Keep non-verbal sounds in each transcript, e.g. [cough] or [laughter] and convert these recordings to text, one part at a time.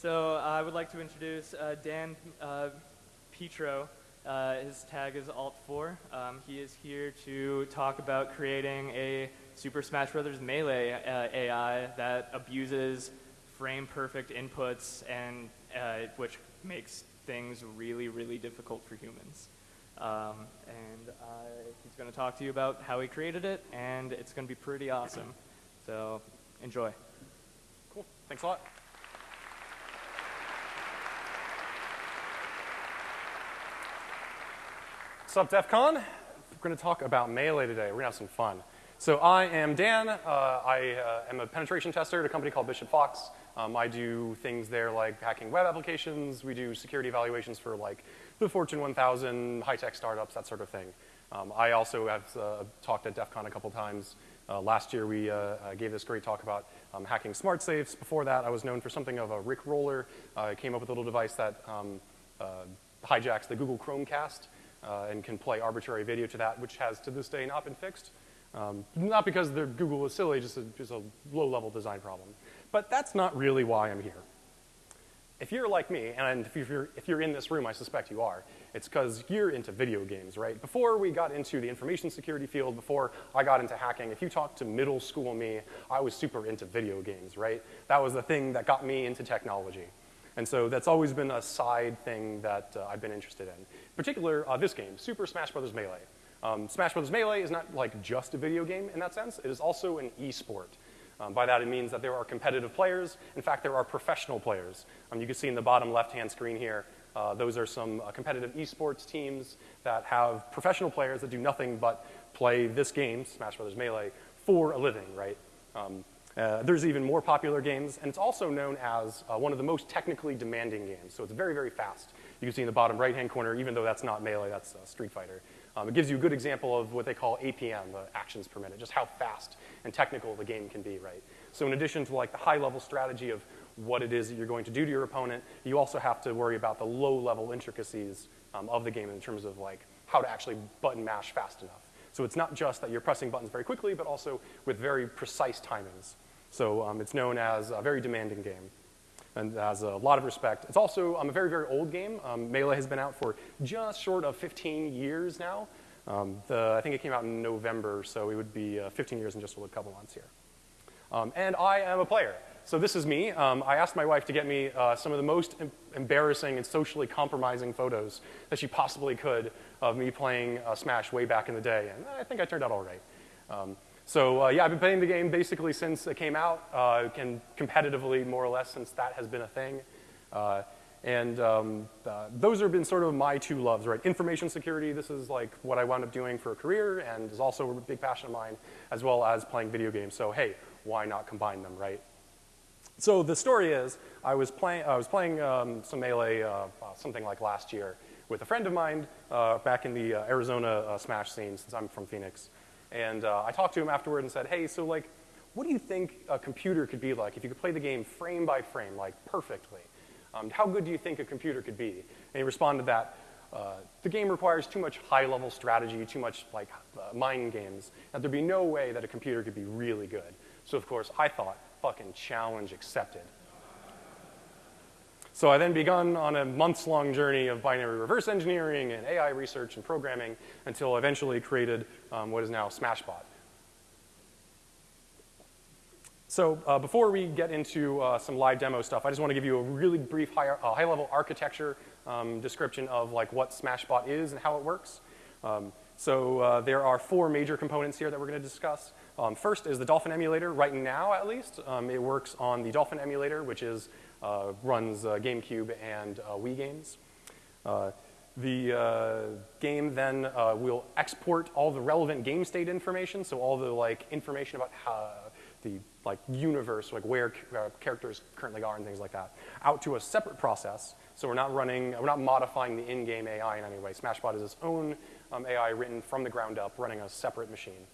So uh, I would like to introduce uh, Dan uh, Petro. Uh, his tag is Alt4. Um, he is here to talk about creating a Super Smash Bros. Melee uh, AI that abuses frame perfect inputs and which makes things really, really difficult for humans. Um, and he's going to talk to you about how he created it, and it's going to be pretty awesome. So enjoy. Cool. Thanks a lot. What's up, DEF CON? We're going to talk about Melee today. We're going to have some fun. So I am Dan. Uh, I uh, am a penetration tester at a company called Bishop Fox. Um, I do things there like hacking web applications. We do security evaluations for like the Fortune 1000, high-tech startups, that sort of thing. Um, I also have uh, talked at DEF CON a couple times. Uh, last year we uh, uh, gave this great talk about um, hacking smart safes. Before that I was known for something of a Rick roller. I came up with a little device that um, hijacks the Google Chromecast uh, and can play arbitrary video to that, which has to this day not been fixed. Um, not because Google is silly, just a, just a low-level design problem. But that's not really why I'm here. If you're like me, and if you're, if you're in this room, I suspect you are, it's because you're into video games, right? Before we got into the information security field, before I got into hacking, if you talk to middle school me, I was super into video games, right? That was the thing that got me into technology. And so that's always been a side thing that uh, I've been interested in. In particular, uh, this game, Super Smash Bros. Melee. Um, Smash Bros. Melee is not like just a video game in that sense. It is also an e-sport. Um, by that, it means that there are competitive players. In fact, there are professional players. Um, you can see in the bottom left-hand screen here, uh, those are some uh, competitive esports teams that have professional players that do nothing but play this game, Smash Brothers Melee, for a living, right? Um, uh, there's even more popular games, and it's also known as uh, one of the most technically demanding games. So it's very, very fast. You can see in the bottom right-hand corner, even though that's not Melee, that's uh, Street Fighter. Um, it gives you a good example of what they call APM, the actions per minute, just how fast and technical the game can be, right? So in addition to like the high-level strategy of what it is that you're going to do to your opponent, you also have to worry about the low-level intricacies um, of the game in terms of like how to actually button mash fast enough. So it's not just that you're pressing buttons very quickly, but also with very precise timings. So um, it's known as a very demanding game and has a lot of respect. It's also um, a very, very old game. Um, Melee has been out for just short of 15 years now. Um, the, I think it came out in November, so it would be uh, 15 years in just a couple months here. Um, and I am a player. So this is me. Um, I asked my wife to get me uh, some of the most em embarrassing and socially compromising photos that she possibly could of me playing uh, Smash way back in the day, and I think I turned out all right. Um, so uh, yeah, I've been playing the game basically since it came out, uh, competitively more or less since that has been a thing. Uh, and um, uh, those have been sort of my two loves, right? Information security, this is like what I wound up doing for a career and is also a big passion of mine, as well as playing video games. So hey, why not combine them, right? So the story is, I was, play I was playing um, some Melee uh, something like last year with a friend of mine uh, back in the uh, Arizona uh, Smash scene, since I'm from Phoenix. And uh, I talked to him afterward and said, hey, so like, what do you think a computer could be like if you could play the game frame by frame, like perfectly? Um, how good do you think a computer could be? And he responded that uh, the game requires too much high-level strategy, too much like mind games, that there'd be no way that a computer could be really good. So of course, I thought, fucking challenge accepted. So I then begun on a months-long journey of binary reverse engineering and AI research and programming until I eventually created um, what is now Smashbot. So uh, before we get into uh, some live demo stuff, I just want to give you a really brief high, uh, high-level architecture um, description of like what Smashbot is and how it works. Um, so uh, there are four major components here that we're going to discuss. Um, first is the Dolphin emulator. Right now, at least, um, it works on the Dolphin emulator, which is runs uh, GameCube and uh, Wii games. the game then will export all the relevant game state information, so all the like information about how the like universe, like where characters currently are and things like that, out to a separate process. So we're not running, we're not modifying the in-game AI in any way. Smashbot is its own um, AI written from the ground up, running a separate machine.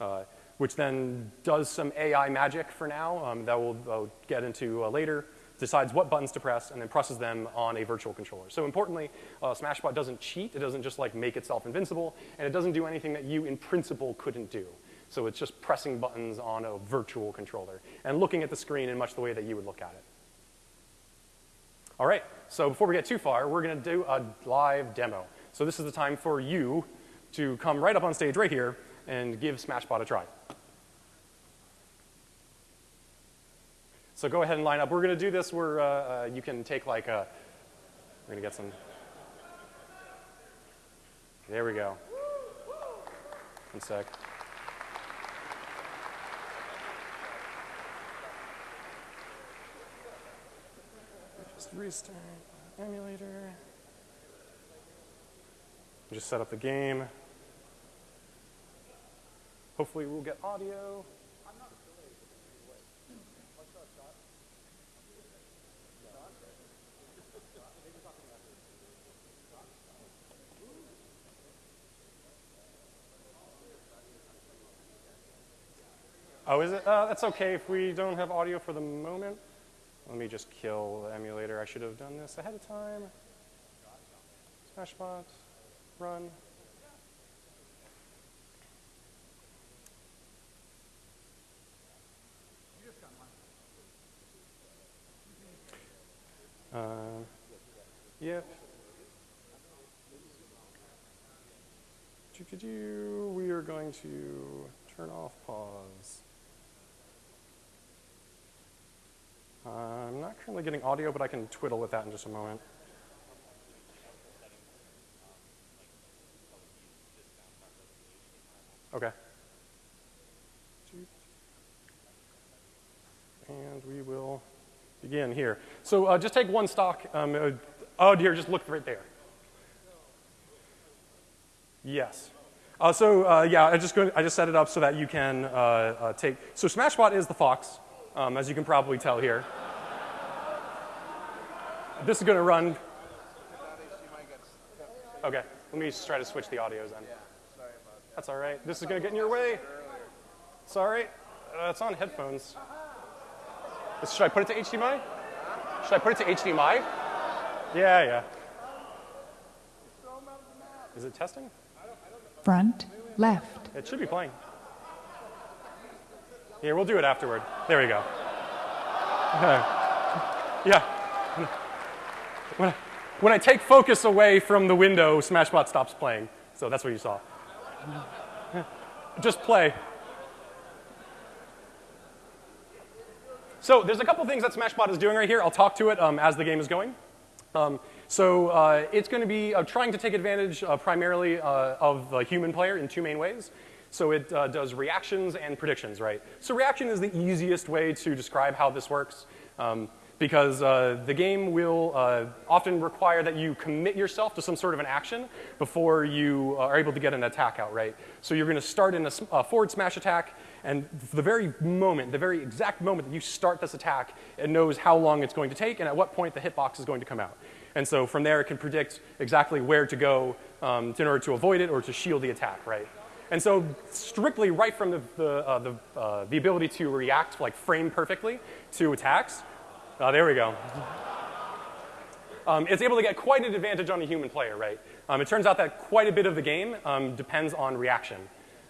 Uh, which then does some AI magic for now um, that we'll, we'll, get into uh, later decides what buttons to press, and then presses them on a virtual controller. So importantly, uh, Smashbot doesn't cheat. It doesn't just like make itself invincible, and it doesn't do anything that you in principle couldn't do. So it's just pressing buttons on a virtual controller and looking at the screen in much the way that you would look at it. All right, so before we get too far, we're going to do a live demo. So this is the time for you to come right up on stage right here and give Smashbot a try. So go ahead and line up. We're going to do this where uh, uh, you can take like a, we're going to get some, there we go. One sec. Just restart emulator. Just set up the game. Hopefully we'll get audio. Oh, is it? Uh, that's okay if we don't have audio for the moment. Let me just kill the emulator. I should have done this ahead of time. Smashbot, run. Uh, yep. We are going to turn off pause. Uh, I'm not currently getting audio, but I can twiddle with that in just a moment. Okay. And we will begin here. So uh, just take one stock. Um, uh, oh, dear, just look right there. Yes. Uh, so uh, yeah, I just, I just set it up so that you can uh, take, so Smashbot is the fox, um, as you can probably tell here. this is going to run. Okay, let me just try to switch the audios then. That's all right. This is going to get in your way. Sorry, uh, it's on headphones. Should I put it to HDMI? Should I put it to HDMI? Yeah, yeah. Is it testing? Front, left. It should be playing. Here, we'll do it afterward. There we go. yeah. When I, when I take focus away from the window, Smashbot stops playing. So that's what you saw. Just play. So there's a couple things that Smashbot is doing right here. I'll talk to it um, as the game is going. Um, so uh, it's going to be uh, trying to take advantage uh, primarily uh, of the human player in two main ways. So it uh, does reactions and predictions, right? So reaction is the easiest way to describe how this works. Um, because uh, the game will uh, often require that you commit yourself to some sort of an action before you are able to get an attack out, right? So you're going to start in a, a forward smash attack, and the very moment, the very exact moment that you start this attack, it knows how long it's going to take and at what point the hitbox is going to come out. And so from there, it can predict exactly where to go um, in order to avoid it or to shield the attack, right? And so strictly right from the, the, uh, the, uh, the ability to react, like frame perfectly to attacks, Oh, there we go. Um, it's able to get quite an advantage on a human player, right? Um, it turns out that quite a bit of the game um, depends on reaction.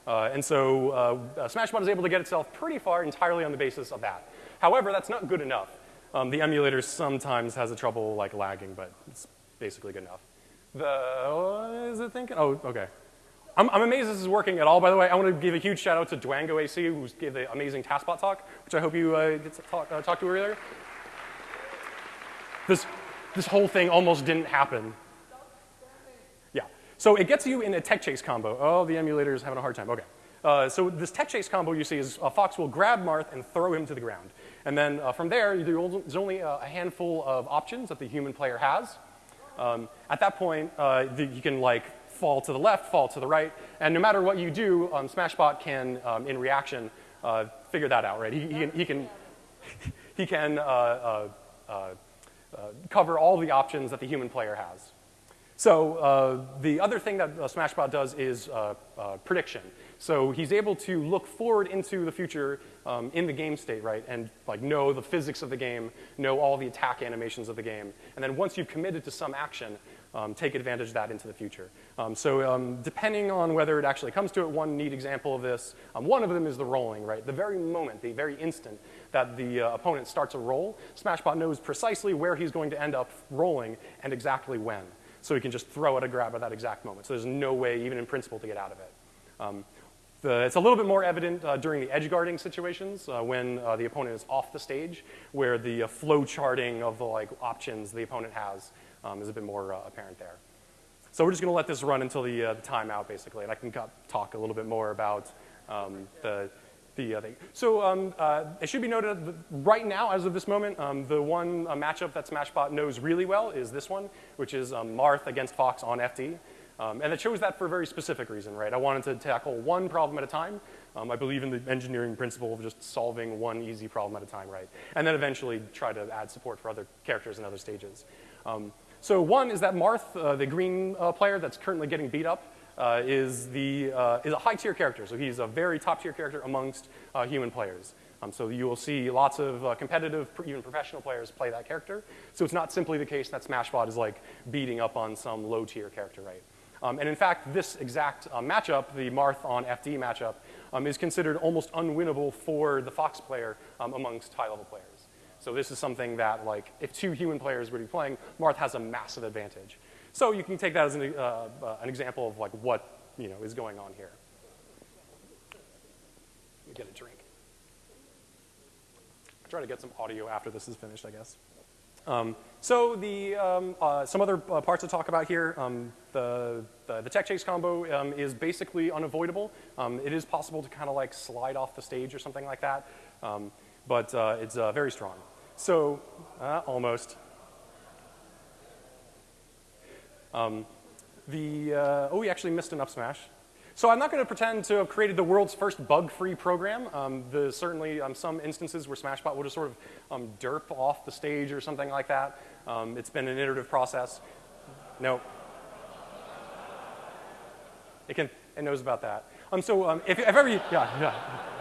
Uh, and so uh, Smashbot is able to get itself pretty far entirely on the basis of that. However, that's not good enough. Um, the emulator sometimes has a trouble like lagging, but it's basically good enough. The, what is it thinking? Oh, okay. I'm, I'm, amazed this is working at all, by the way. I want to give a huge shout out to dwangoAC, who gave the amazing TASBot talk, which I hope you uh, get to talk, uh, talk to earlier. This, this whole thing almost didn't happen. Yeah. So it gets you in a tech chase combo. Oh, the emulator is having a hard time. Okay. Uh, so this tech chase combo you see is uh, Fox will grab Marth and throw him to the ground. And then uh, from there, there's only a handful of options that the human player has. Um, at that point, uh, the, you can like fall to the left, fall to the right, and no matter what you do, um, Smashbot can, um, in reaction, uh, figure that out, right? He, he can, he can, [laughs] he can uh, uh, cover all the options that the human player has. So uh, the other thing that uh, Smashbot does is uh, uh, prediction. So he's able to look forward into the future um, in the game state, right, and like know the physics of the game, know all the attack animations of the game, and then once you've committed to some action, um, take advantage of that into the future. Um, so um, depending on whether it actually comes to it, one neat example of this, um, one of them is the rolling, right? The very moment, the very instant that the uh, opponent starts a roll, Smashbot knows precisely where he's going to end up rolling and exactly when. So he can just throw at a grab at that exact moment. So there's no way, even in principle, to get out of it. Um, the, it's a little bit more evident uh, during the edge guarding situations uh, when uh, the opponent is off the stage, where the uh, flow charting of the like options the opponent has um, is a bit more uh, apparent there. So we're just going to let this run until the, uh, the timeout, basically, and I can talk a little bit more about um, the the thing. So um, it should be noted that right now, as of this moment, um, the one matchup that Smashbot knows really well is this one, which is um, Marth against Fox on FD. Um, and it chose that for a very specific reason, right? I wanted to tackle one problem at a time. Um, I believe in the engineering principle of just solving one easy problem at a time, right? And then eventually try to add support for other characters in other stages. Um, so one is that Marth, uh, the green uh, player that's currently getting beat up, uh, is, the, uh, is a high tier character. So he's a very top tier character amongst uh, human players. Um, so you will see lots of uh, competitive, even professional players play that character. So it's not simply the case that Smashbot is like beating up on some low tier character, right? Um, and in fact, this exact matchup, the Marth on FD matchup, um, is considered almost unwinnable for the Fox player um, amongst high-level players. So this is something that, like, if two human players were to be playing, Marth has a massive advantage. So you can take that as an, uh, uh, an example of like what you know is going on here. Let me get a drink. I'll try to get some audio after this is finished, I guess. Um, so the, um, uh, some other uh, parts to talk about here, um, the, the, the, tech chase combo um, is basically unavoidable. Um, it is possible to kind of like slide off the stage or something like that, um, but uh, it's uh, very strong. So, uh, almost. the, uh, oh, we actually missed an up smash. So I'm not going to pretend to have created the world's first bug-free program. Um, there's certainly um, some instances where Smashbot will just sort of um, derp off the stage or something like that. Um, it's been an iterative process. No. It can. It knows about that. Um, so um, if, if ever you, yeah, yeah.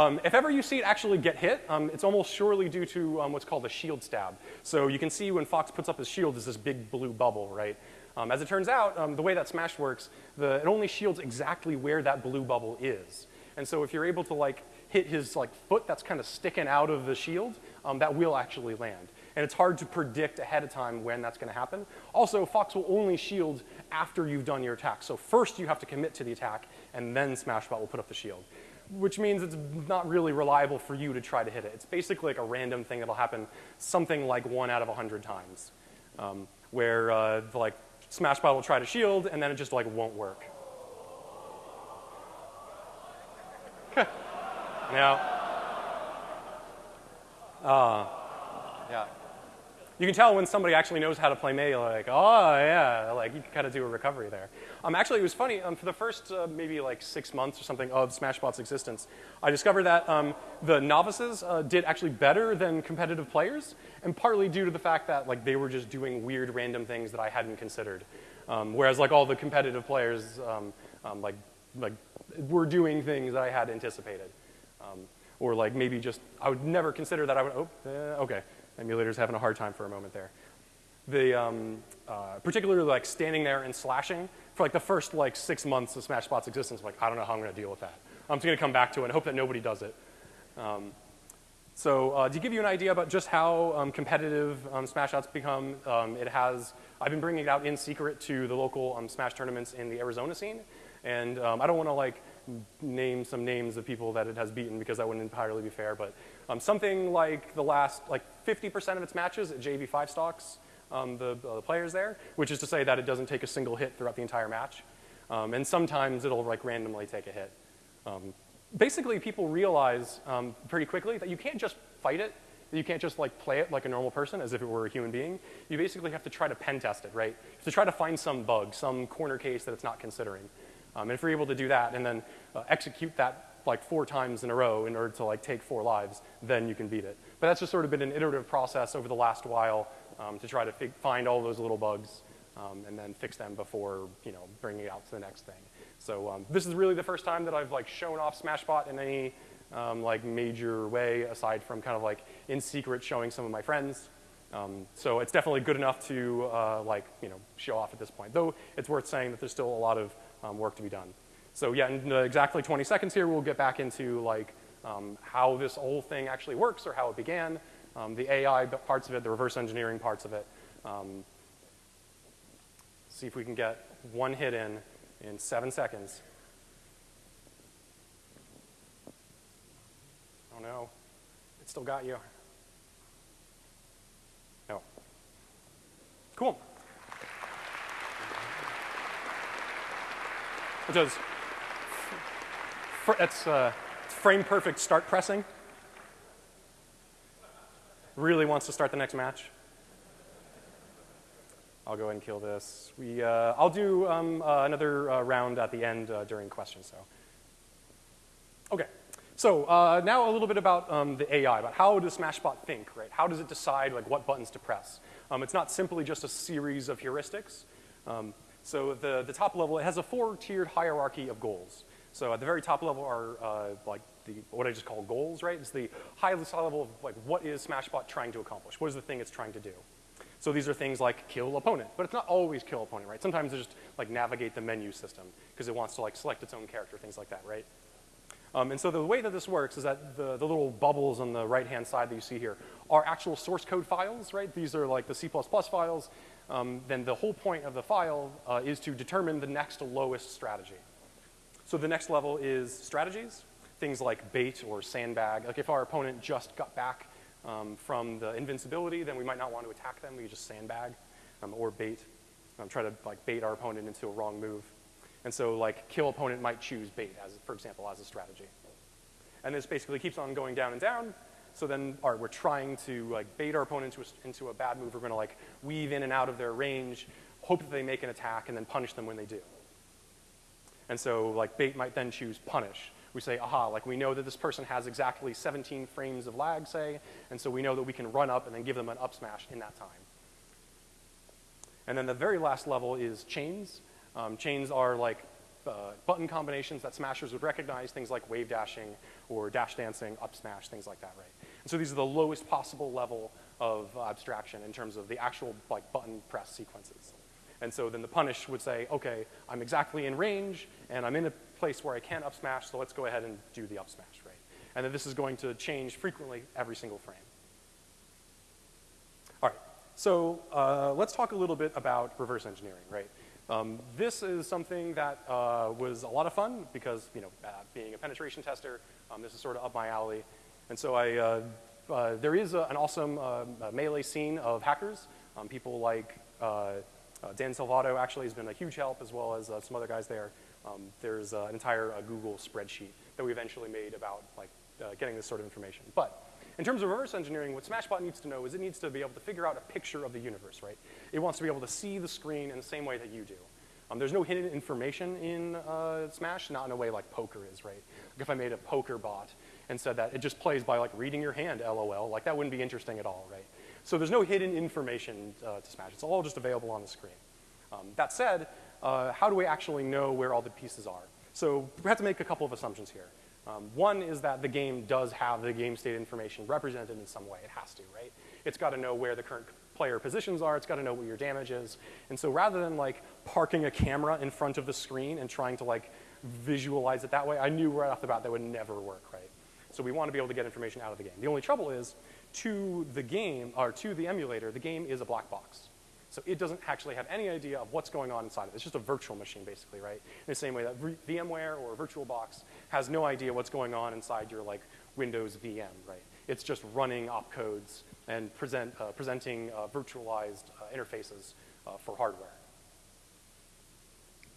Um, if ever you see it actually get hit, um, it's almost surely due to um, what's called a shield stab. So you can see when Fox puts up his shield, is this big blue bubble, right? Um, as it turns out, um, the way that Smash works, the, it only shields exactly where that blue bubble is. And so if you're able to like hit his like foot that's kind of sticking out of the shield, um, that will actually land. And it's hard to predict ahead of time when that's going to happen. Also, Fox will only shield after you've done your attack. So first you have to commit to the attack, and then Smashbot will put up the shield. Which means it's not really reliable for you to try to hit it. It's basically like a random thing that'll happen something like one out of a 100 times. Um, where uh, like Smashbot will try to shield, and then it just like won't work. [laughs] now, uh, yeah. You can tell when somebody actually knows how to play Melee, like, oh yeah, like you can kind of do a recovery there. Um, actually, it was funny. Um, for the first uh, maybe like six months or something of Smashbot's existence, I discovered that um, the novices uh, did actually better than competitive players, and partly due to the fact that like they were just doing weird random things that I hadn't considered. Um, whereas like all the competitive players, um, um, like like were doing things that I had anticipated, or like maybe just I would never consider that I would. Oh, eh, okay Emulator's having a hard time for a moment there. The, um, uh, particularly like standing there and slashing for like the first like six months of Smash Smashbot's existence, like I don't know how I'm going to deal with that. I'm just going to come back to it and hope that nobody does it. Um, so uh, to give you an idea about just how um, competitive um, Smashbot's become, um, it has, I've been bringing it out in secret to the local um, Smash tournaments in the Arizona scene. And um, I don't want to like name some names of people that it has beaten because that wouldn't entirely be fair, but um, something like the last, like 50% of its matches at JV5 stocks um, the, uh, the, players there, which is to say that it doesn't take a single hit throughout the entire match. Um, and sometimes it'll like randomly take a hit. Um, basically, people realize um, pretty quickly that you can't just fight it. You can't just like play it like a normal person as if it were a human being. You basically have to try to pen test it, right? To try to find some bug, some corner case that it's not considering. Um, and if you're able to do that and then uh, execute that like four times in a row in order to like take four lives, then you can beat it. But that's just sort of been an iterative process over the last while um, to try to find all those little bugs um, and then fix them before you know bringing it out to the next thing. So um, this is really the first time that I've like shown off Smashbot in any um, like major way aside from kind of like in secret showing some of my friends. Um, so it's definitely good enough to uh, like you know show off at this point. Though it's worth saying that there's still a lot of um, work to be done. So yeah, in uh, exactly 20 seconds here, we'll get back into like um, how this whole thing actually works or how it began, um, the AI parts of it, the reverse engineering parts of it. Um, see if we can get one hit in in seven seconds. Oh no, it still got you. No. Cool. It does. That's uh, frame perfect start pressing. Really wants to start the next match. I'll go ahead and kill this. We, uh, I'll do um, uh, another uh, round at the end uh, during questions. So, okay. So uh, now a little bit about um, the AI, about how does Smashbot think, right? How does it decide like what buttons to press? Um, it's not simply just a series of heuristics. Um, so the, the top level, it has a four-tiered hierarchy of goals. So at the very top level are uh, like the, what I just call goals, right? It's the highest level of like what is Smashbot trying to accomplish? What is the thing it's trying to do? So these are things like kill opponent, but it's not always kill opponent, right? Sometimes it's just like navigate the menu system because it wants to like select its own character, things like that, right? Um, and so the way that this works is that the, the little bubbles on the right-hand side that you see here are actual source code files, right? These are like the C++ files. Um, then the whole point of the file uh, is to determine the next lowest strategy. So the next level is strategies, things like bait or sandbag. Like if our opponent just got back um, from the invincibility, then we might not want to attack them. We just sandbag um, or bait, um, try to like bait our opponent into a wrong move. And so like kill opponent might choose bait as, for example, as a strategy. And this basically keeps on going down and down. So then, all right, we're trying to like bait our opponent into a, into a bad move. We're going to like weave in and out of their range, hope that they make an attack, and then punish them when they do. And so like bait might then choose punish. We say, aha, like we know that this person has exactly 17 frames of lag, say, and so we know that we can run up and then give them an up smash in that time. And then the very last level is chains. Um, chains are like uh, button combinations that smashers would recognize, things like wave dashing or dash dancing, up smash, things like that, right? And so these are the lowest possible level of abstraction in terms of the actual like button press sequences. And so then the punish would say, okay, I'm exactly in range, and I'm in a place where I can't up smash, so let's go ahead and do the up smash, right? And then this is going to change frequently every single frame. All right, so uh, let's talk a little bit about reverse engineering, right? Um, this is something that uh, was a lot of fun because, you know, uh, being a penetration tester, um, this is sort of up my alley. And so I, uh, uh, there is a, an awesome uh, melee scene of hackers, um, people like uh, Dan Salvato actually has been a huge help, as well as uh, some other guys there. Um, there's uh, an entire Google spreadsheet that we eventually made about like getting this sort of information. But in terms of reverse engineering, what Smashbot needs to know is it needs to be able to figure out a picture of the universe, right? It wants to be able to see the screen in the same way that you do. Um, there's no hidden information in uh, Smash, not in a way like poker is, right? Like if I made a poker bot and said that it just plays by like reading your hand, LOL, like that wouldn't be interesting at all, right? So there's no hidden information uh, to Smash. It's all just available on the screen. Um, that said, uh, how do we actually know where all the pieces are? So we have to make a couple of assumptions here. Um, one is that the game does have the game state information represented in some way. It has to, right? It's got to know where the current player positions are. It's got to know what your damage is. And so rather than like parking a camera in front of the screen and trying to like visualize it that way, I knew right off the bat that would never work, right? So we want to be able to get information out of the game. The only trouble is to the game, or to the emulator, the game is a black box. So it doesn't actually have any idea of what's going on inside of it. It's just a virtual machine, basically, right? In the same way that VMware or VirtualBox has no idea what's going on inside your like Windows VM, right? It's just running opcodes and present, uh, presenting uh, virtualized uh, interfaces uh, for hardware.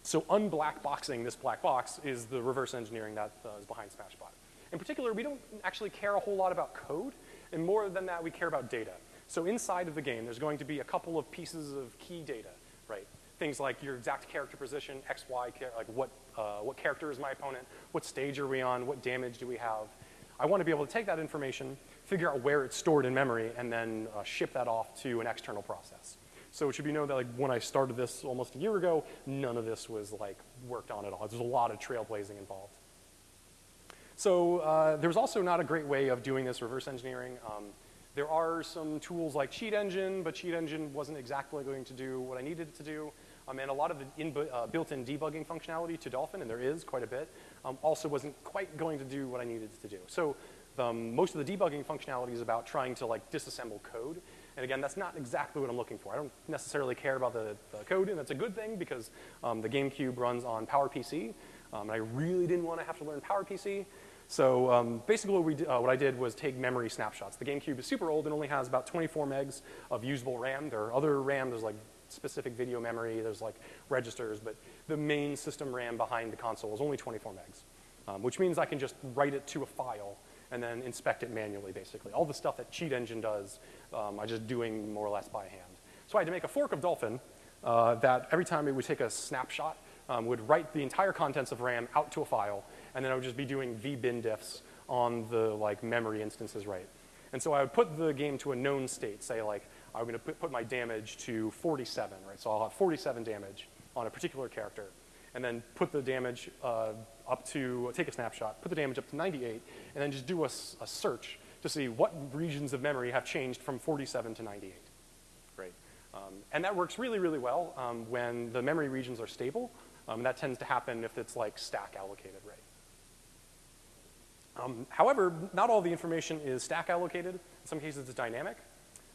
So unblackboxing this black box is the reverse engineering that uh, is behind Smashbot. In particular, we don't actually care a whole lot about code. And more than that, we care about data. So inside of the game, there's going to be a couple of pieces of key data, right? Things like your exact character position, X, Y, like what, uh, what character is my opponent, what stage are we on, what damage do we have. I want to be able to take that information, figure out where it's stored in memory, and then uh, ship that off to an external process. So it should be known that like when I started this almost a year ago, none of this was like worked on at all. There's a lot of trailblazing involved. So uh, there was also not a great way of doing this reverse engineering. Um, There are some tools like Cheat Engine, but Cheat Engine wasn't exactly going to do what I needed it to do. Um, and a lot of the uh, built-in debugging functionality to Dolphin, and there is quite a bit, um, also wasn't quite going to do what I needed it to do. So um, most of the debugging functionality is about trying to like disassemble code. And again, that's not exactly what I'm looking for. I don't necessarily care about the, the code, and that's a good thing because um, the GameCube runs on PowerPC, um, and I really didn't want to have to learn PowerPC. So um, basically what, we, uh, what I did was take memory snapshots. The GameCube is super old and only has about 24 megs of usable RAM. There are other RAM, there's like specific video memory, there's like registers, but the main system RAM behind the console is only 24 megs, um, which means I can just write it to a file and then inspect it manually, basically. All the stuff that Cheat Engine does, um, I'm just doing more or less by hand. So I had to make a fork of Dolphin uh, that every time it would take a snapshot, um, would write the entire contents of RAM out to a file, and then I would just be doing vbin diffs on the like memory instances right. And so I would put the game to a known state, say like I'm going to put, put my damage to 47, right? So I'll have 47 damage on a particular character, and then put the damage uh, up to, take a snapshot, put the damage up to 98, and then just do a, a, search to see what regions of memory have changed from 47 to 98, right? Um, and that works really, really well um, when the memory regions are stable. Um, that tends to happen if it's like stack allocated, right? Um, however, not all the information is stack allocated. In some cases, it's dynamic.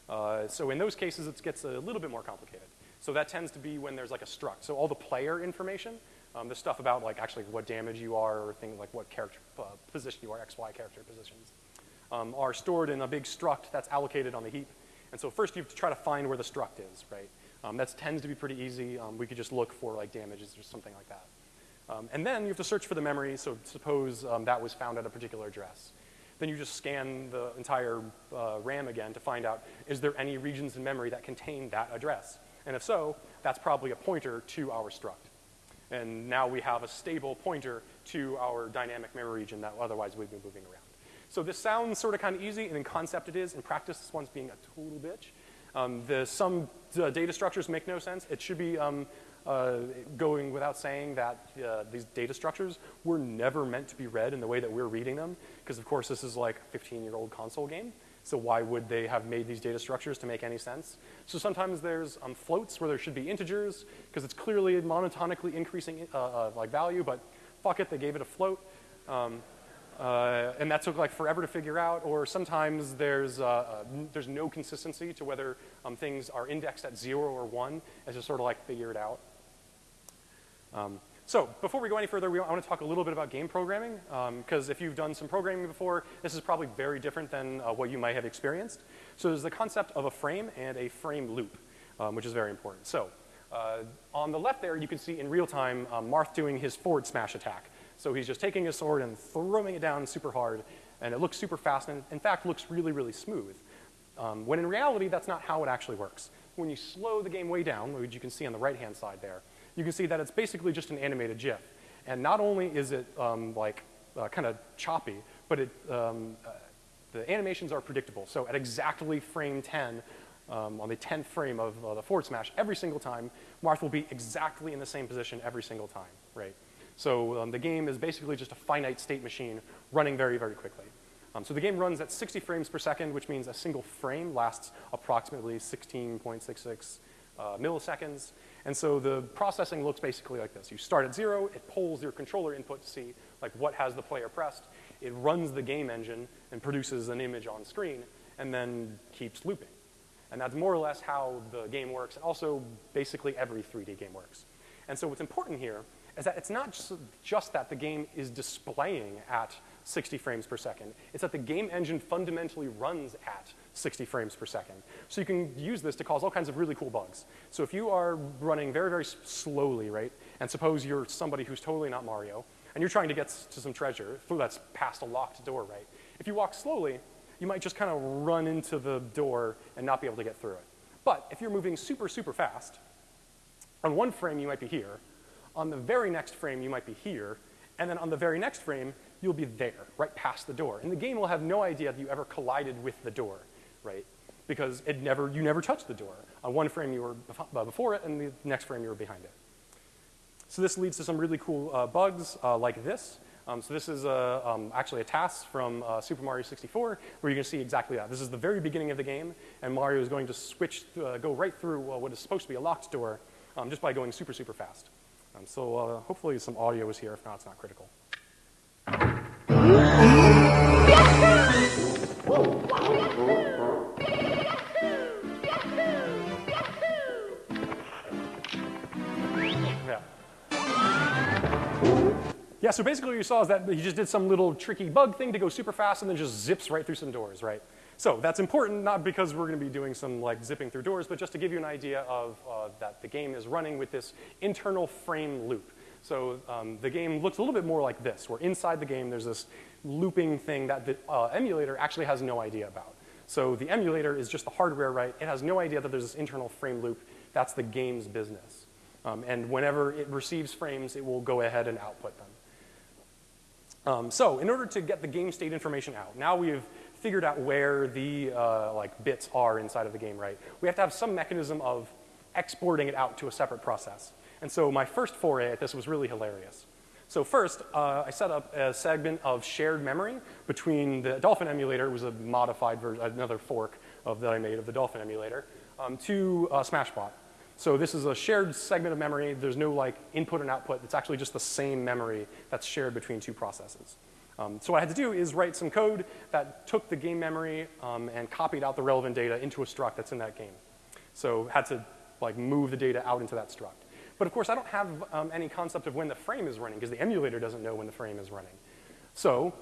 Uh, so in those cases, it gets a little bit more complicated. So that tends to be when there's like a struct. So all the player information, um, the stuff about like actually what damage you are or things like what character uh, position you are, X, Y character positions, um, are stored in a big struct that's allocated on the heap. And so first you have to try to find where the struct is, right? Um, that tends to be pretty easy. Um, we could just look for like damages or something like that. Um, and then you have to search for the memory, so suppose um, that was found at a particular address. Then you just scan the entire uh, RAM again to find out, is there any regions in memory that contain that address? And if so, that's probably a pointer to our struct. And now we have a stable pointer to our dynamic memory region that otherwise we'd be moving around. So this sounds sort of kind of easy, and in concept it is. In practice, this one's being a total bitch. Um, the, some data structures make no sense. It should be um, uh, going without saying that uh, these data structures were never meant to be read in the way that we're reading them, because of course this is like a 15-year-old console game. So why would they have made these data structures to make any sense? So sometimes there's um, floats where there should be integers, because it's clearly monotonically increasing uh, uh, like value, but fuck it, they gave it a float. Um, uh, and that took like forever to figure out, or sometimes there's, uh, uh, there's no consistency to whether um, things are indexed at zero or one, as to sort of like figure it out. Um, so before we go any further, we, I want to talk a little bit about game programming, because um, if you've done some programming before, this is probably very different than uh, what you might have experienced. So there's the concept of a frame and a frame loop, um, which is very important. So uh, on the left there, you can see in real time um, Marth doing his forward smash attack. So he's just taking his sword and throwing it down super hard, and it looks super fast, and in fact looks really, really smooth. Um, when in reality, that's not how it actually works. When you slow the game way down, which you can see on the right-hand side there, you can see that it's basically just an animated GIF. And not only is it um, like uh, kind of choppy, but it, um, uh, the animations are predictable. So at exactly frame 10, um, on the 10th frame of uh, the forward smash, every single time, Marth will be exactly in the same position every single time, right? So um, the game is basically just a finite state machine running very, very quickly. Um, so the game runs at 60 frames per second, which means a single frame lasts approximately 16.66 uh, milliseconds. And so the processing looks basically like this. You start at zero, it pulls your controller input to see like what has the player pressed. It runs the game engine and produces an image on screen and then keeps looping. And that's more or less how the game works, and also basically every 3D game works. And so what's important here is that it's not just, just that the game is displaying at 60 frames per second. It's that the game engine fundamentally runs at 60 frames per second. So you can use this to cause all kinds of really cool bugs. So if you are running very, very slowly, right, and suppose you're somebody who's totally not Mario, and you're trying to get to some treasure that's past a locked door, right? If you walk slowly, you might just kind of run into the door and not be able to get through it. But if you're moving super, super fast, on one frame you might be here, on the very next frame, you might be here. And then on the very next frame, you'll be there, right past the door. And the game will have no idea that you ever collided with the door, right? Because it never, you never touched the door. On one frame, you were uh, before it, and the next frame, you were behind it. So this leads to some really cool uh, bugs uh, like this. Um, so this is um, actually a task from uh, Super Mario 64 where you can see exactly that. This is the very beginning of the game, and Mario is going to switch, uh, go right through uh, what is supposed to be a locked door um, just by going super, super fast. Um, so uh, hopefully some audio is here. If not, it's not critical. Yeah, so basically what you saw is that he just did some little tricky bug thing to go super fast and then just zips right through some doors, right? So that's important, not because we're going to be doing some like zipping through doors, but just to give you an idea of uh, that the game is running with this internal frame loop. So um, the game looks a little bit more like this, where inside the game there's this looping thing that the uh, emulator actually has no idea about. So the emulator is just the hardware, right? It has no idea that there's this internal frame loop. That's the game's business. Um, and whenever it receives frames, it will go ahead and output them. Um, so in order to get the game state information out, now we've figured out where the uh, like bits are inside of the game, right? We have to have some mechanism of exporting it out to a separate process. And so my first foray at this was really hilarious. So first, uh, I set up a segment of shared memory between the Dolphin emulator, it was a modified version, another fork of that I made of the Dolphin emulator, um, to uh, Smashbot. So this is a shared segment of memory. There's no like input and output. It's actually just the same memory that's shared between two processes. Um, so what I had to do is write some code that took the game memory um, and copied out the relevant data into a struct that's in that game. So had to like move the data out into that struct. But of course, I don't have um, any concept of when the frame is running because the emulator doesn't know when the frame is running. So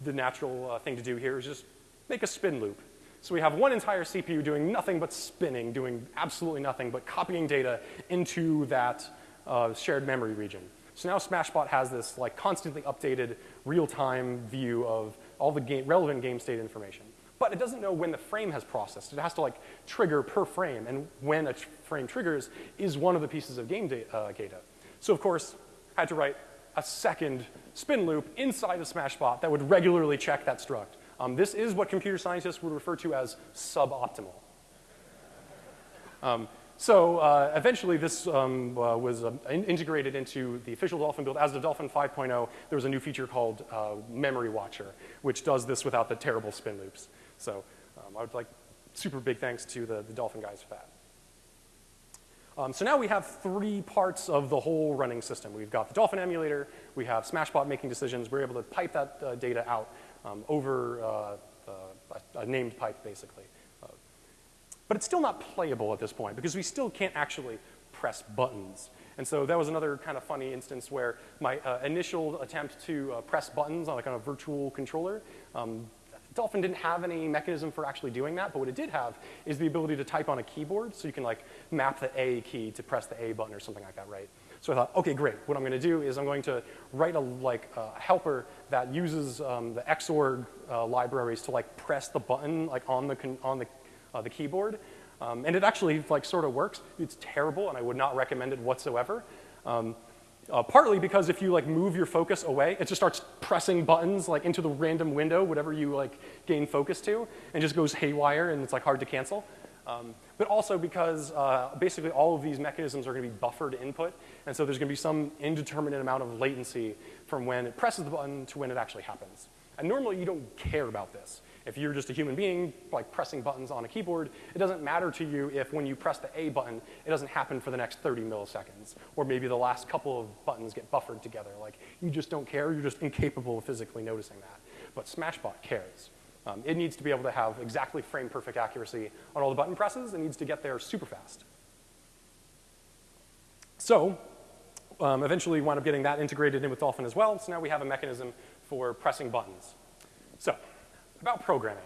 the natural uh, thing to do here is just make a spin loop. So we have one entire CPU doing nothing but spinning, doing absolutely nothing but copying data into that uh, shared memory region. So now Smashbot has this like constantly updated real-time view of all the game, relevant game state information. But it doesn't know when the frame has processed. It has to like trigger per frame, and when a tr frame triggers is one of the pieces of game da uh, data. So of course, I had to write a second spin loop inside of Smashbot that would regularly check that struct. Um, this is what computer scientists would refer to as suboptimal. Um, so uh, eventually this um, uh, was in integrated into the official Dolphin build. As of Dolphin 5.0, there was a new feature called uh, Memory Watcher, which does this without the terrible spin loops. So um, I would like super big thanks to the, the Dolphin guys for that. Um, so now we have three parts of the whole running system. We've got the Dolphin emulator, we have Smashbot making decisions, we're able to pipe that uh, data out um, over uh, a, a, named pipe, basically. Uh, but it's still not playable at this point because we still can't actually press buttons. And so that was another kind of funny instance where my uh, initial attempt to uh, press buttons on a virtual controller, um, Dolphin didn't have any mechanism for actually doing that, but what it did have is the ability to type on a keyboard, so you can like map the A key to press the A button or something like that, right? So I thought, okay, great. What I'm going to do is I'm going to write a like a helper that uses um, the Xorg uh, libraries to like press the button like on the on the uh, the keyboard, um, and it actually like sort of works. It's terrible, and I would not recommend it whatsoever. Um, uh, partly because if you like move your focus away, it just starts pressing buttons like into the random window, whatever you like gain focus to, and just goes haywire, and it's like hard to cancel. Um, but also because uh, basically all of these mechanisms are going to be buffered input, and so there's going to be some indeterminate amount of latency from when it presses the button to when it actually happens. And normally you don't care about this. If you're just a human being, like pressing buttons on a keyboard, it doesn't matter to you if when you press the A button, it doesn't happen for the next 30 milliseconds, or maybe the last couple of buttons get buffered together. Like, you just don't care, you're just incapable of physically noticing that. But Smashbot cares. Um, it needs to be able to have exactly frame perfect accuracy on all the button presses. It needs to get there super fast. So um, eventually wound up getting that integrated in with Dolphin as well. So now we have a mechanism for pressing buttons. So about programming.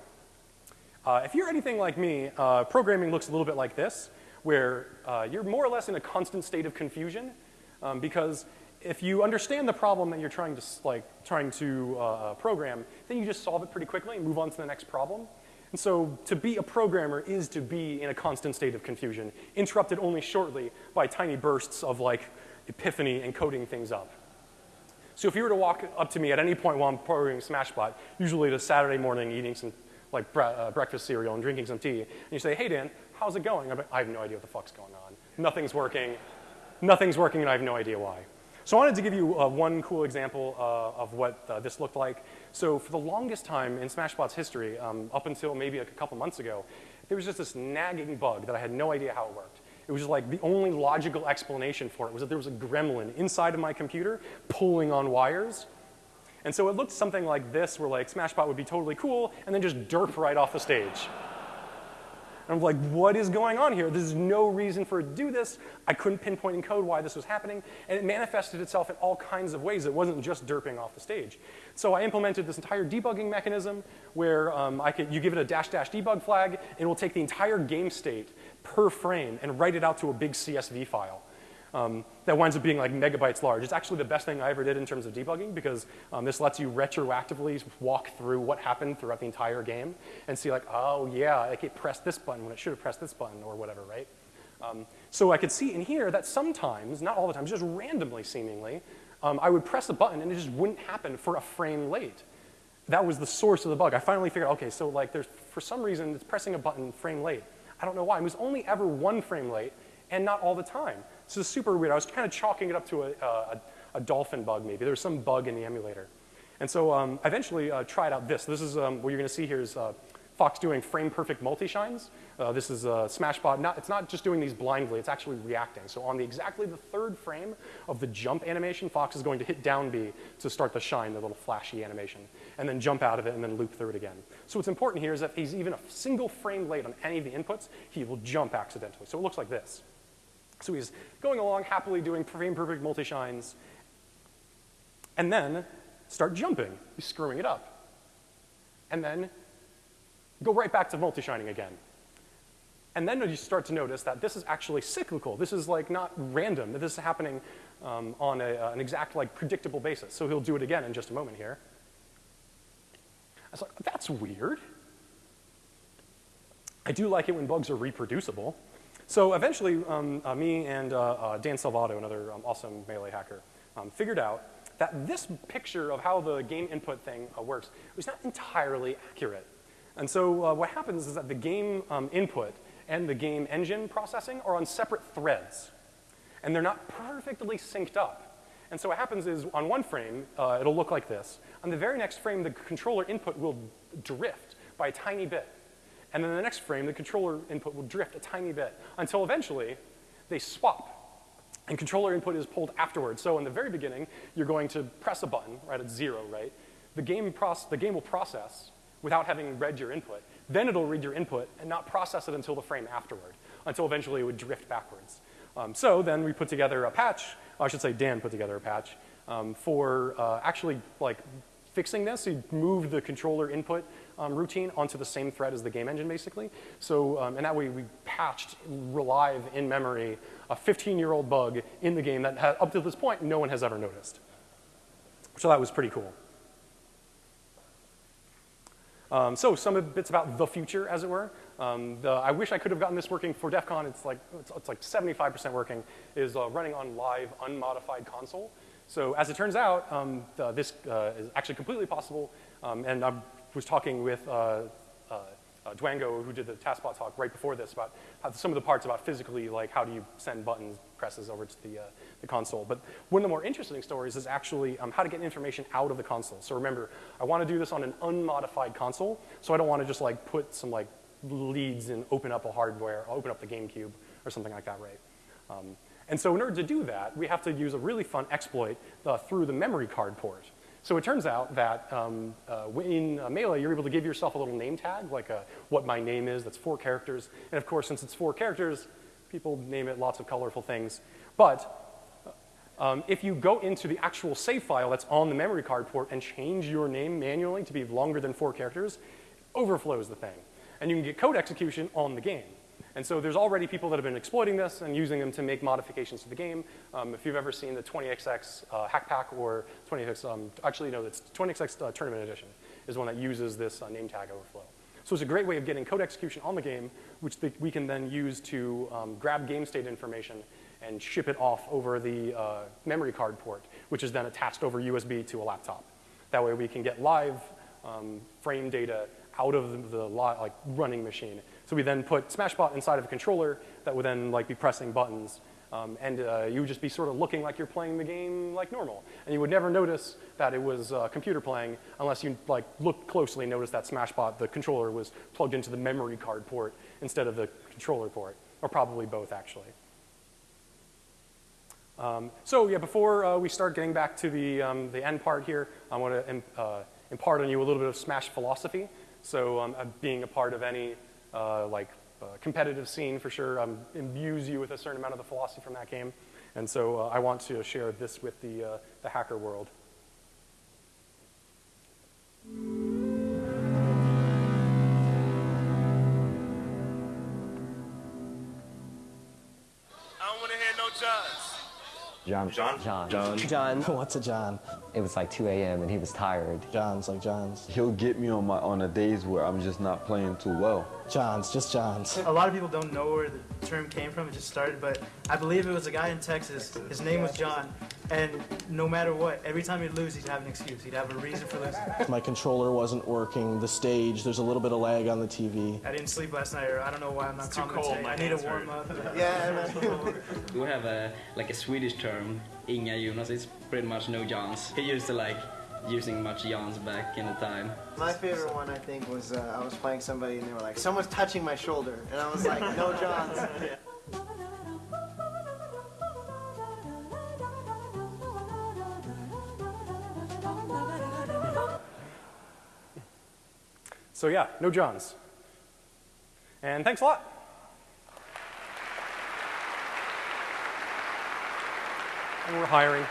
Uh, if you're anything like me, uh, programming looks a little bit like this, where uh, you're more or less in a constant state of confusion um, because if you understand the problem that you're trying to, like, trying to uh, uh, program, then you just solve it pretty quickly and move on to the next problem. And so to be a programmer is to be in a constant state of confusion, interrupted only shortly by tiny bursts of like epiphany and coding things up. So if you were to walk up to me at any point while I'm programming Smashbot, usually it's a Saturday morning eating some like bre uh, breakfast cereal and drinking some tea, and you say, hey Dan, how's it going? I'm like, I have no idea what the fuck's going on. Nothing's working. Nothing's working and I have no idea why. So I wanted to give you uh, one cool example uh, of what uh, this looked like. So for the longest time in Smashbot's history, um, up until maybe like a couple months ago, there was just this nagging bug that I had no idea how it worked. It was like the only logical explanation for it was that there was a gremlin inside of my computer pulling on wires. And so it looked something like this, where like Smashbot would be totally cool, and then just derp right off the stage. And I'm like, what is going on here? There's no reason for it to do this. I couldn't pinpoint in code why this was happening. And it manifested itself in all kinds of ways. It wasn't just derping off the stage. So I implemented this entire debugging mechanism where um, I could, you give it a dash dash debug flag, and it will take the entire game state per frame and write it out to a big CSV file um, that winds up being like megabytes large. It's actually the best thing I ever did in terms of debugging because um, this lets you retroactively walk through what happened throughout the entire game and see like, oh yeah, like it pressed this button when it should have pressed this button or whatever, right? Um, so I could see in here that sometimes, not all the time, just randomly seemingly, um, I would press a button and it just wouldn't happen for a frame late. That was the source of the bug. I finally figured, okay, so like there's, for some reason, it's pressing a button frame late. I don't know why. It was only ever one frame late and not all the time. So it's super weird. I was kind of chalking it up to a, a, a dolphin bug maybe. There was some bug in the emulator. And so um, I eventually uh, tried out this. This is um, what you're going to see here is uh, Fox doing frame perfect multi-shines. Uh, this is a Smashbot. Not, it's not just doing these blindly, it's actually reacting. So on the exactly the third frame of the jump animation, Fox is going to hit down B to start the shine, the little flashy animation, and then jump out of it and then loop through it again. So what's important here is that if he's even a single frame late on any of the inputs, he will jump accidentally. So it looks like this. So he's going along happily doing frame perfect multi-shines, and then start jumping. He's screwing it up. And then go right back to multi-shining again. And then you start to notice that this is actually cyclical. This is like not random. that This is happening um, on a, uh, an exact like predictable basis. So he'll do it again in just a moment here. I was like, that's weird. I do like it when bugs are reproducible. So eventually, um, uh, me and uh, uh, Dan Salvato, another um, awesome Melee hacker, um, figured out that this picture of how the game input thing uh, works was not entirely accurate. And so uh, what happens is that the game um, input and the game engine processing are on separate threads. And they're not perfectly synced up. And so what happens is on one frame, uh, it'll look like this. On the very next frame, the controller input will drift by a tiny bit. And then the next frame, the controller input will drift a tiny bit until eventually they swap. And controller input is pulled afterwards. So in the very beginning, you're going to press a button right at zero, right? The game, the game will process without having read your input. Then it'll read your input and not process it until the frame afterward, until eventually it would drift backwards. Um, so then we put together a patch, I should say Dan put together a patch, um, for uh, actually like fixing this. He moved the controller input um, routine onto the same thread as the game engine, basically. So, um, and that way we patched live in memory a 15-year-old bug in the game that up to this point no one has ever noticed. So that was pretty cool. Um, so some bits about the future, as it were. Um, the, I wish I could have gotten this working for DEF CON. It's like, it's, it's like 75% working, is uh, running on live unmodified console. So as it turns out, um, the, this uh, is actually completely possible, um, and I'm was talking with uh, uh, uh, Dwango, who did the TASBot talk right before this, about some of the parts about physically, like how do you send buttons, presses over to the, uh, the console. But one of the more interesting stories is actually um, how to get information out of the console. So remember, I want to do this on an unmodified console, so I don't want to just like put some like leads and open up a hardware, open up the GameCube or something like that, right? Um, and so in order to do that, we have to use a really fun exploit uh, through the memory card port. So it turns out that um, uh, in uh, you're able to give yourself a little name tag, like a, what my name is, that's four characters. And of course, since it's four characters, people name it lots of colorful things. But uh, um, if you go into the actual save file that's on the memory card port and change your name manually to be longer than four characters, overflows the thing. And you can get code execution on the game. And so there's already people that have been exploiting this and using them to make modifications to the game. Um, if you've ever seen the 20XX uh, hack pack or 20XX, um, actually no, it's 20XX uh, tournament edition is one that uses this uh, name tag overflow. So it's a great way of getting code execution on the game, which the, we can then use to um, grab game state information and ship it off over the uh, memory card port, which is then attached over USB to a laptop. That way we can get live um, frame data out of the, the like running machine so we then put Smashbot inside of a controller that would then like be pressing buttons Um, and uh, you would just be sort of looking like you're playing the game like normal. And you would never notice that it was uh, computer playing unless you like looked closely and noticed that Smashbot, the controller, was plugged into the memory card port instead of the controller port, or probably both actually. Um, so yeah, before uh, we start getting back to the, um, the end part here, I want to Im uh, impart on you a little bit of Smash philosophy. So um, being a part of any uh, like uh, competitive scene for sure um, imbues you with a certain amount of the philosophy from that game. And so uh, I want to share this with the, uh, the hacker world. I don't want to hear no Johns. John. John? John. John. John. [laughs] What's a John? It was like 2 a.m. and he was tired. John's like John's. He'll get me on my on the days where I'm just not playing too well. John's, just John's. A lot of people don't know where the term came from. It just started, but I believe it was a guy in Texas. His name was John, and no matter what, every time he'd lose, he'd have an excuse. He'd have a reason for losing. My controller wasn't working. The stage, there's a little bit of lag on the TV. I didn't sleep last night, or I don't know why I'm not too cold, my I need a warm up. Yeah, [laughs] [laughs] We have a like a Swedish term, Inga Jonas. It's pretty much no Johns. He used to like using much Johns back in the time. My favorite one, I think, was uh, I was playing somebody and they were like, "Someone's touching my shoulder," and I was like, "No, Johns." [laughs] So yeah, no Johns. And thanks a lot. And we're hiring.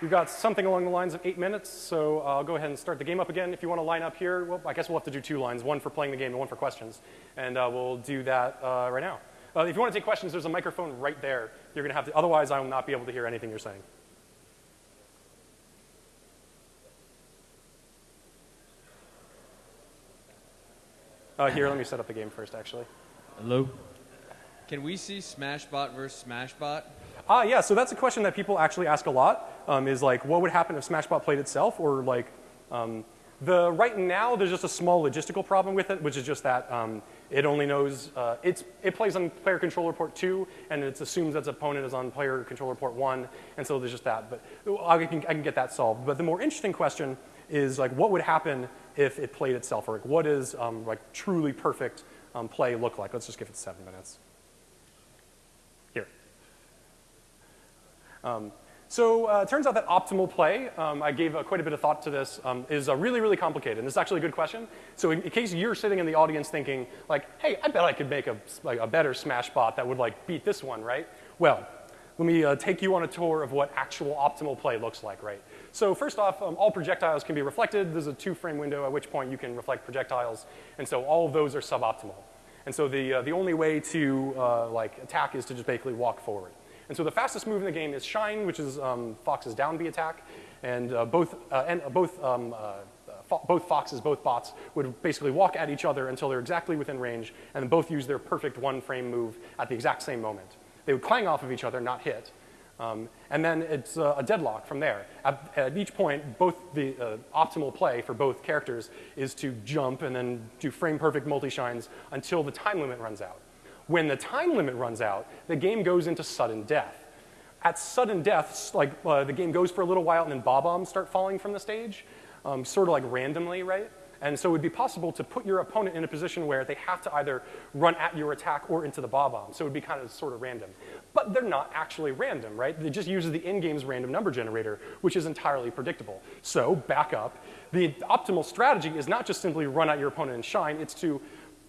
We've got something along the lines of eight minutes, so I'll go ahead and start the game up again. If you want to line up here, well, I guess we'll have to do two lines, one for playing the game and one for questions. And uh, we'll do that uh, right now. Uh, if you want to take questions, there's a microphone right there. You're going to have to, otherwise I will not be able to hear anything you're saying. Uh, here, let me set up the game first, actually. Hello. Can we see Smashbot versus Smashbot? Ah, yeah, so that's a question that people actually ask a lot, um, is like, what would happen if Smashbot played itself? Or like, um, the, right now, there's just a small logistical problem with it, which is just that um, it only knows, uh, it's, it plays on player controller port 2, and it assumes that its opponent is on player controller port 1, and so there's just that. But I can, I can get that solved. But the more interesting question is like, what would happen if it played itself? Or like, what does um, like truly perfect um, play look like? Let's just give it seven minutes. Here. Um, so uh, it turns out that optimal play, um, I gave uh, quite a bit of thought to this, um, is uh, really, really complicated. And this is actually a good question. So in, in, case you're sitting in the audience thinking, like, hey, I bet I could make a, like, a better Smash bot that would like beat this one, right? Well, let me uh, take you on a tour of what actual optimal play looks like, right? So first off, um, all projectiles can be reflected. There's a two-frame window at which point you can reflect projectiles. And so all of those are suboptimal. And so the, uh, the only way to uh, like attack is to just basically walk forward. And so the fastest move in the game is Shine, which is um, Fox's down B attack. And uh, both, uh, and both, um, uh, fo both Foxes, both bots, would basically walk at each other until they're exactly within range, and then both use their perfect one-frame move at the exact same moment. They would clang off of each other, not hit. Um, and then it's a deadlock from there. At, at each point, both the uh, optimal play for both characters is to jump and then do frame perfect multi-shines until the time limit runs out. When the time limit runs out, the game goes into sudden death. At sudden death, like uh, the game goes for a little while and then bob-ombs start falling from the stage, um, sort of like randomly, right? And so it would be possible to put your opponent in a position where they have to either run at your attack or into the bob-omb. So it would be kind of sort of random. But they're not actually random, right? It just uses the in-game's random number generator, which is entirely predictable. So back up. The optimal strategy is not just simply run at your opponent and shine. It's to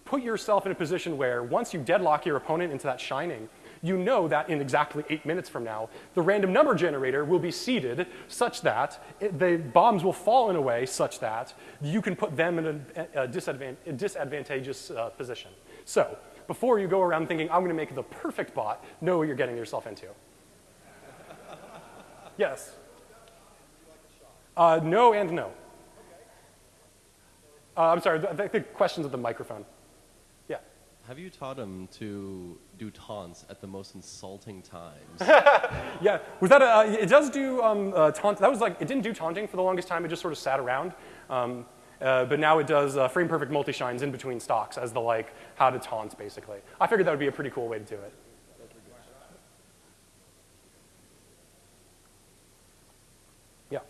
put yourself in a position where once you deadlock your opponent into that shining, you know that in exactly eight minutes from now, the random number generator will be seeded such that it, the bombs will fall in a way such that you can put them in a, a, disadvant a disadvantageous uh, position. So before you go around thinking, I'm going to make the perfect bot, know what you're getting yourself into. yes? Uh, no and no. Uh, I'm sorry, the, the question's at the microphone. Yeah. Have you taught him to do taunts at the most insulting times? [laughs] yeah, was that a, uh, it does do um, uh, taunt, that was like, it didn't do taunting for the longest time, it just sort of sat around. Um, Uh, but now it does uh, frame perfect multi shines in between stocks as the like how to taunt basically. I figured that would be a pretty cool way to do it. Yeah.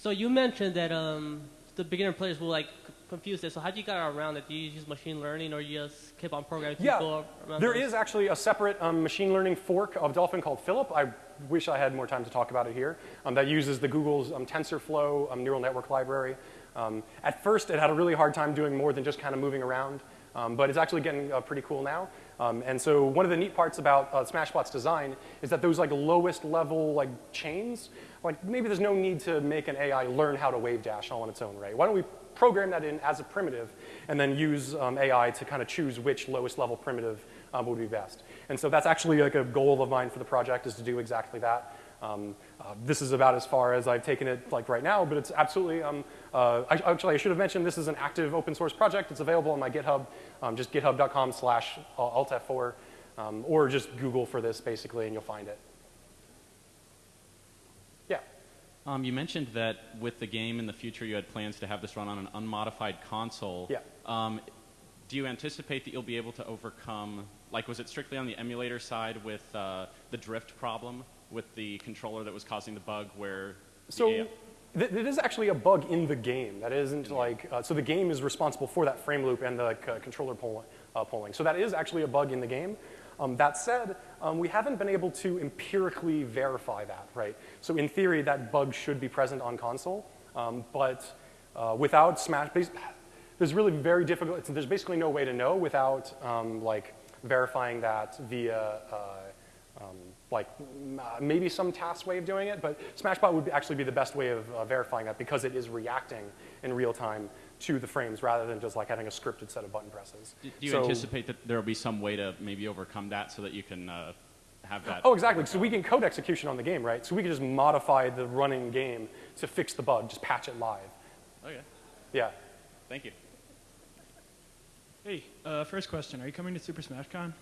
So you mentioned that um, the beginner players will like c- confuse this. So how do you get around it? Do you use machine learning or you just keep on programming Yeah, there those? is actually a separate um, machine learning fork of Dolphin called Phillip. I wish I had more time to talk about it here. Um, that uses the Google's um, TensorFlow um, neural network library. Um, at first, it had a really hard time doing more than just kind of moving around, um, but it's actually getting uh, pretty cool now. Um, and so one of the neat parts about uh, Smashbot's design is that those like lowest level like chains, like maybe there's no need to make an AI learn how to wave dash all on its own, right? Why don't we program that in as a primitive and then use um, AI to kind of choose which lowest level primitive um, would be best. And so that's actually like a goal of mine for the project is to do exactly that. Um, uh, this is about as far as I've taken it like right now, but it's absolutely, um, uh, I, actually I should have mentioned this is an active open source project. It's available on my GitHub, um, just github.com slash altf4, um, or just Google for this basically and you'll find it. Yeah. Um, you mentioned that with the game in the future, you had plans to have this run on an unmodified console. Yeah. Um, do you anticipate that you'll be able to overcome, like, was it strictly on the emulator side with uh, the drift problem with the controller that was causing the bug where? So th- it is actually a bug in the game. That isn't like, uh, so the game is responsible for that frame loop and the like, uh, controller poll- uh, polling. So that is actually a bug in the game. Um, that said, um, we haven't been able to empirically verify that, right? So in theory, that bug should be present on console, um, but uh, without Smash, there's really very difficult, there's basically no way to know without um, like verifying that via uh, um, like uh, maybe some task way of doing it, but Smashbot would actually be the best way of uh, verifying that because it is reacting in real time to the frames rather than just like having a scripted set of button presses. Do you So- anticipate that there will be some way to maybe overcome that so that you can uh, have that? Oh, exactly. So we can code execution on the game, right? So we can just modify the running game to fix the bug, just patch it live. Okay. Yeah. Thank you. Hey, uh, first question. Are you coming to Super Smash Con?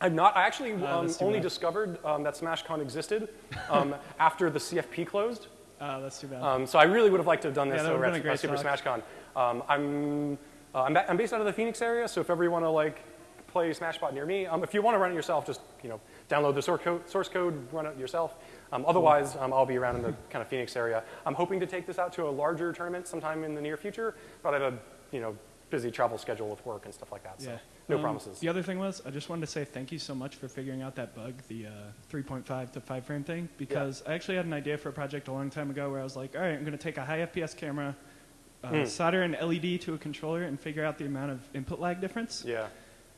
I'm not. I actually Uh, um, that's only bad. discovered um, that SmashCon existed um, [laughs] after the CFP closed. Uh, that's too bad. Um, so I really would have liked to have done Yeah, this that over would've at been a uh, great Super talk. Um, I'm, uh, I'm, I'm based out of the Phoenix area, so if ever you want to like play Smashbot near me, um, if you want to run it yourself, just you know download the source code, source code run it yourself. Um, otherwise, um, I'll be around in the kind of Phoenix area. I'm hoping to take this out to a larger tournament sometime in the near future, but I have a you know busy travel schedule with work and stuff like that. So yeah. no Um, promises. The other thing was, I just wanted to say thank you so much for figuring out that bug, the uh, 3.5 to 5 frame thing, because I actually had an idea for a project a long time ago where I was like, all right, I'm going to take a high FPS camera, uh, Hmm. solder an LED to a controller, and figure out the amount of input lag difference. Yeah.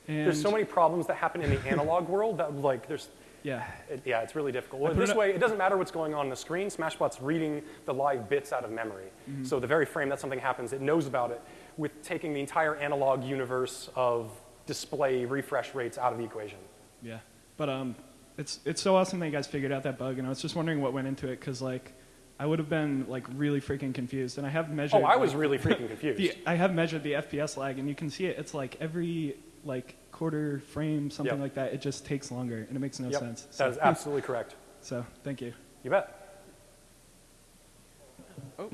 And There's so many problems that happen in the analog world that like there's Yeah. it, yeah it's really difficult. Well, this way it doesn't matter what's going on on the screen. Smashbot's reading the live bits out of memory. Mhm. So the very frame that something happens, it knows about it with taking the entire analog universe of display refresh rates out of the equation. Yeah, but um, it's it's so awesome that you guys figured out that bug, and I was just wondering what went into it, because like, I would have been like really freaking confused, and I have measured. Oh, I was like, really freaking [laughs] confused. the, I have measured the FPS lag, and you can see it. It's like every like quarter frame, something Yep. like that. It just takes longer, and it makes no Yep, sense. that is absolutely correct. [laughs] So thank you. You bet. Oh,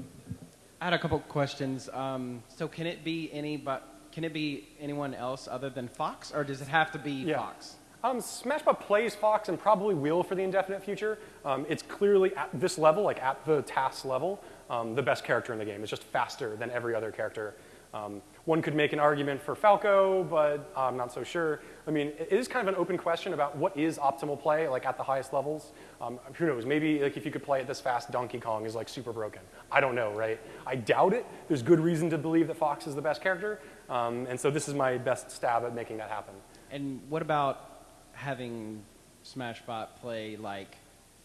I had a couple questions. Um, so can it be any but can it be anyone else other than Fox, or does it have to be Yeah. Fox? Um, Smashbot plays Fox and probably will for the indefinite future. Um, it's clearly at this level, like at the TAS level, um, the best character in the game. It's just faster than every other character. Um, one could make an argument for Falco, but I'm not so sure. I mean, it is kind of an open question about what is optimal play, like at the highest levels. Um, who knows? Maybe like if you could play it this fast, Donkey Kong is like super broken. I don't know, right? I doubt it. There's good reason to believe that Fox is the best character, um, and so this is my best stab at making that happen. And what about having Smashbot play like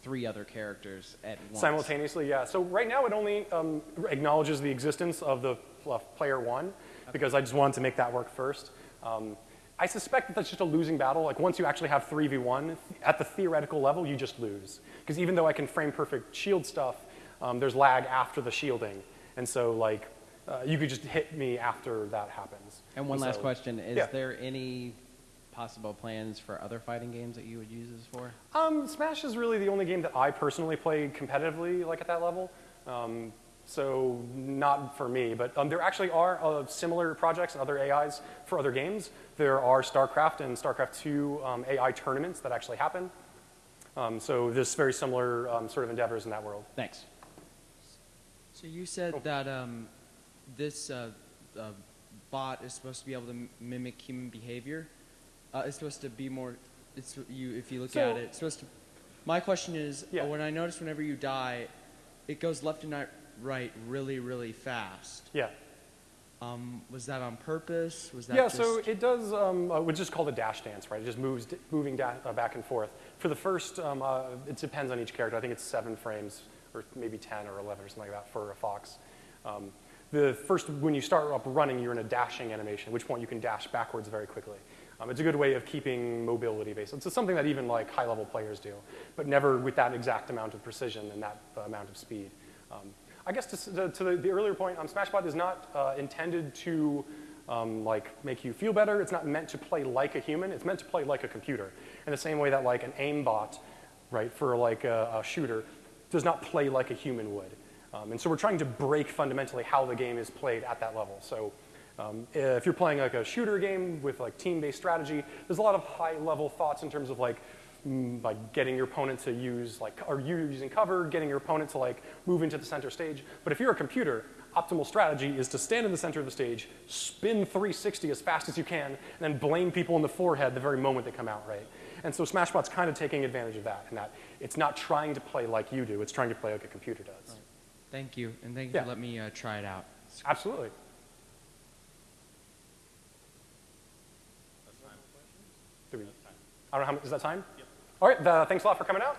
three other characters at once? Simultaneously, yeah. So right now it only um, acknowledges the existence of the pl- player one because I just wanted to make that work first. Um, I suspect that that's just a losing battle. Like once you actually have 3v1, at the theoretical level, you just lose. Because even though I can frame perfect shield stuff, um, there's lag after the shielding. And so like, uh, you could just hit me after that happens. And one last so- question: Is yeah. there any possible plans for other fighting games that you would use this for? Um, Smash is really the only game that I personally play competitively, like at that level. Um, so not for me. But um, there actually are uh, similar projects and other AIs for other games. There are StarCraft and StarCraft 2 um, AI tournaments that actually happen. Um, so there's very similar um, sort of endeavors in that world. Thanks. So you said that um, this uh, uh, bot is supposed to be able to m- mimic human behavior. Uh, it's supposed to be more. It's you if you look So- at it. It's supposed to. My question is, uh, when I notice whenever you die, it goes left and right, right really, really fast. Yeah. Um, was that on purpose? Was that yeah, so it does, um, uh, which is called a dash dance, right? It just moves, moving uh, back and forth. For the first, um, uh, it depends on each character. I think it's seven frames, or maybe 10 or 11 or something like that for a fox. Um, the first, when you start up running, you're in a dashing animation, at which point you can dash backwards very quickly. Um, it's a good way of keeping mobility based. It's something that even like high-level players do, but never with that exact amount of precision and that uh, amount of speed. Um, I guess to, to, to the, the earlier point, um, Smashbot is not uh, intended to um, like make you feel better. It's not meant to play like a human. It's meant to play like a computer. In the same way that like an aimbot, right, for like a, a shooter, does not play like a human would. Um, and so we're trying to break fundamentally how the game is played at that level. So um, if you're playing like a shooter game with like team-based strategy, there's a lot of high-level thoughts in terms of like mm, like getting your opponent to use like or you using cover, getting your opponent to like move into the center stage. But if you're a computer, optimal strategy is to stand in the center of the stage, spin 360 as fast as you can, and then blame people in the forehead the very moment they come out, right? And so Smashbot's kind of taking advantage of that, and that it's not trying to play like you do, it's trying to play like a computer does. Thank you, and thank you Yeah. for letting me uh, try it out. Absolutely. Do we, I don't know how much, is that time? Yep. All right, uh, thanks a lot for coming out.